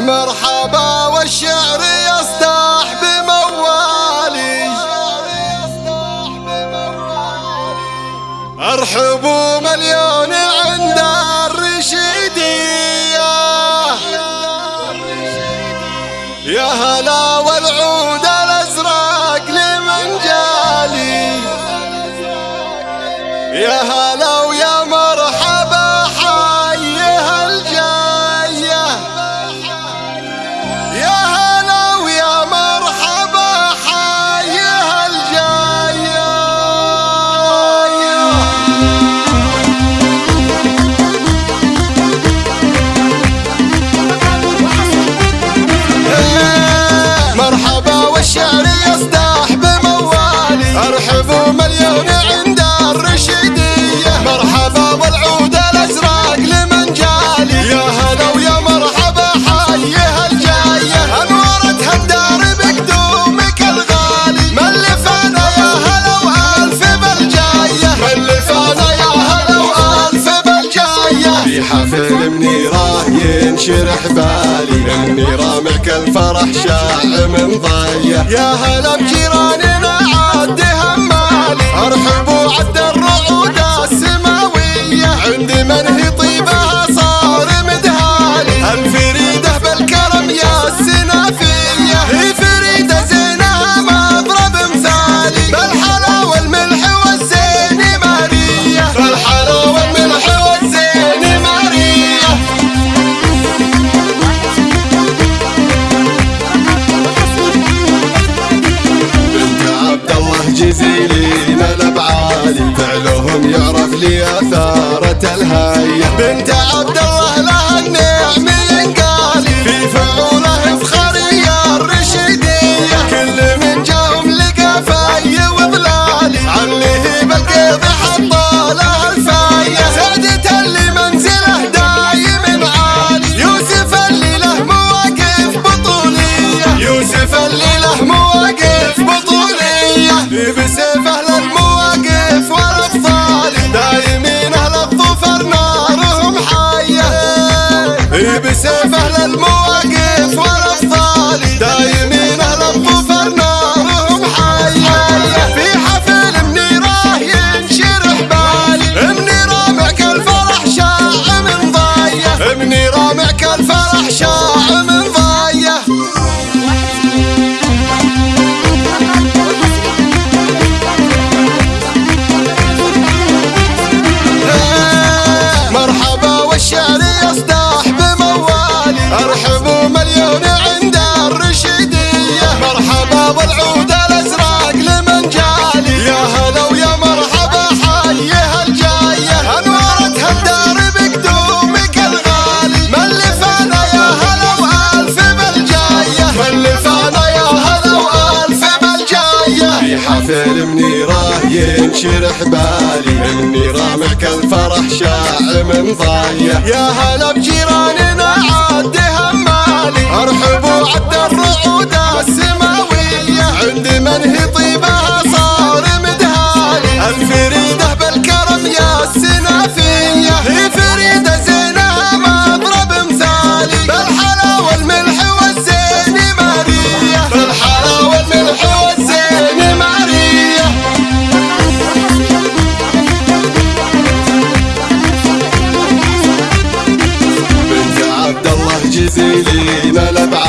مرحبا والشعر يصدح بموالي. ارحبوا مليون عند الرشيدية. يا هلا والعود الأزرق لمن جالي. يا هلا ينشرح بالي إني رامعك الفرح شاع من ضيه يا هلا بجيراننا عاد همالي ارحبوا عدالي الجزيلي من بعالي فعلهم يعرف لي أثارة الهيه بنت عبد الله سافر للموت شرح بالي إني رامعك الفرح من مضايع يا هلا بجي الجزيلي ما لبعد